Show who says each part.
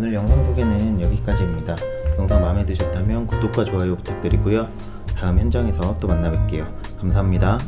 Speaker 1: 오늘 영상 소개는 여기까지입니다. 영상 마음에 드셨다면 구독과 좋아요 부탁드리고요. 다음 현장에서 또 만나 뵐게요. 감사합니다.